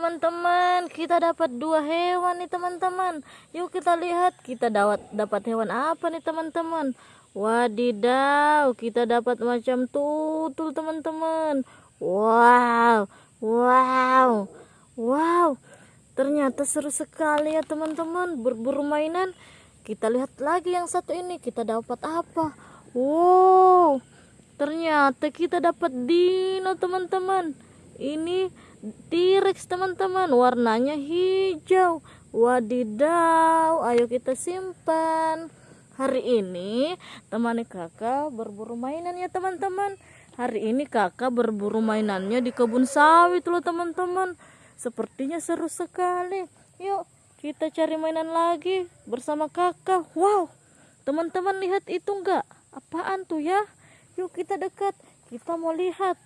teman-teman. Kita dapat dua hewan nih teman-teman. Yuk kita lihat kita dapat dapat hewan apa nih teman-teman? Wadidaw kita dapat macam tutul teman-teman. Wow wow wow. Ternyata seru sekali ya teman-teman. Berburu mainan. Kita lihat lagi yang satu ini kita dapat apa? Wow ternyata kita dapat dino teman-teman. Ini T-Rex teman-teman. Warnanya hijau. Wadidaw. Ayo kita simpan. Hari ini temani kakak berburu mainan ya teman-teman. Hari ini kakak berburu mainannya di kebun sawit loh teman-teman. Sepertinya seru sekali. Yuk kita cari mainan lagi bersama kakak. Wow. Teman-teman lihat itu enggak? Apaan tuh ya? Yuk kita dekat. Kita mau lihat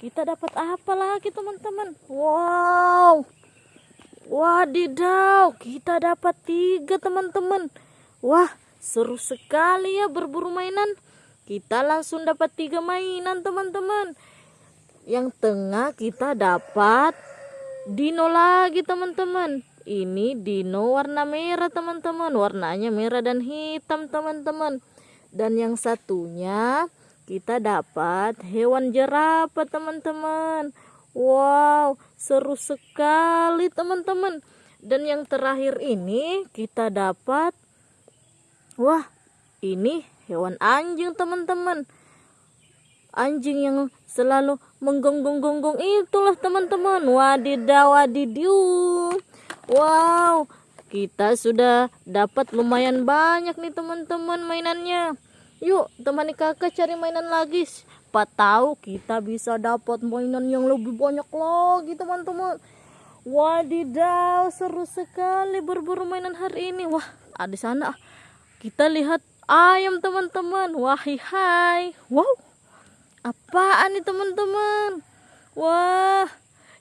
kita dapat apa lagi teman-teman? Wow. Wadidaw kita dapat tiga teman-teman. Wah seru sekali ya berburu mainan. Kita langsung dapat tiga mainan teman-teman. Yang tengah kita dapat dino lagi teman-teman. Ini dino warna merah teman-teman. Warnanya merah dan hitam teman-teman. Dan yang satunya kita dapat hewan jerapah teman-teman? Wow seru sekali teman-teman. Dan yang terakhir ini kita dapat wah ini hewan anjing teman-teman. Anjing yang selalu menggonggong-gonggong itulah teman-teman. Wadidaw wadidiu wow kita sudah dapat lumayan banyak nih teman-teman mainannya Yuk, temani kakak cari mainan lagi. Siapa tahu kita bisa dapat mainan yang lebih banyak lagi, teman-teman. Wadidaw, seru sekali berburu mainan hari ini. Wah, ada sana. Kita lihat ayam, teman-teman. Wah, hai. Wow. Apaan nih, teman-teman? Wah,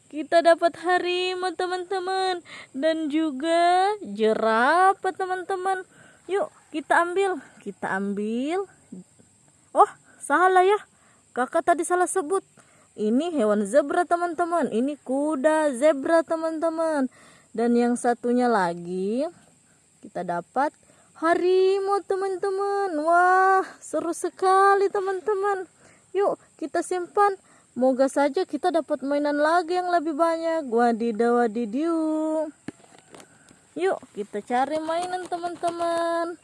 kita dapat harimau, teman-teman. Dan juga jerapah, teman-teman. Yuk, kita ambil. Kita ambil. Oh salah ya. Kakak tadi salah sebut. Ini hewan zebra teman-teman. Ini kuda zebra teman-teman. Dan yang satunya lagi kita dapat harimau teman-teman. Wah seru sekali teman-teman. Yuk kita simpan. Moga saja kita dapat mainan lagi yang lebih banyak. Wadidaw wadidiu yuk kita cari mainan teman-teman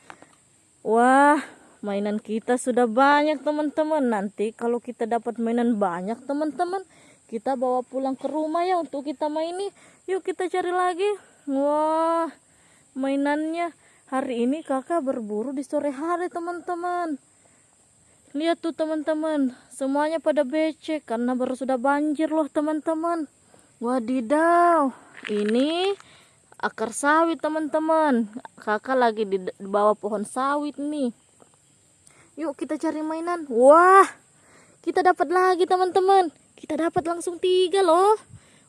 Wah, mainan kita sudah banyak teman-teman. Nanti kalau kita dapat mainan banyak teman-teman, kita bawa pulang ke rumah ya untuk kita maini. Yuk kita cari lagi. Wah, mainannya hari ini kakak berburu di sore hari teman-teman. Lihat tuh teman-teman, semuanya pada becek karena baru sudah banjir loh teman-teman. Wadidaw, ini akar sawit teman-teman. Kakak lagi di bawah pohon sawit nih. Yuk kita cari mainan. Wah kita dapat lagi teman-teman. Kita dapat langsung tiga loh.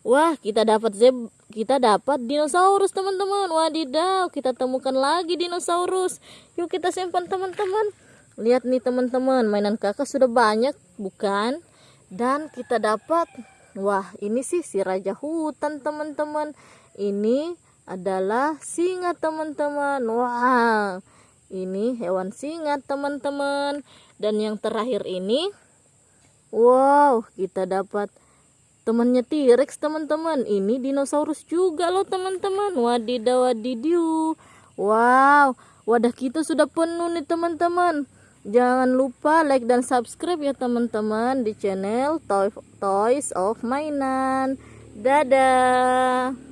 Wah kita dapat zeb kita dapat dinosaurus teman-teman. Wadidaw kita temukan lagi dinosaurus. Yuk kita simpan teman-teman. Lihat nih teman-teman mainan kakak sudah banyak bukan? Dan kita dapat wah ini sih si raja hutan teman-teman. Ini adalah singa teman-teman. Wah ini hewan singa teman-teman. Dan yang terakhir ini wow kita dapat temannya T-Rex teman-teman. Ini dinosaurus juga loh teman-teman. Wadidaw wadidiu wow wadah kita sudah penuh nih teman-teman. Jangan lupa like dan subscribe ya teman-teman di channel Toys of Mainan. Dadah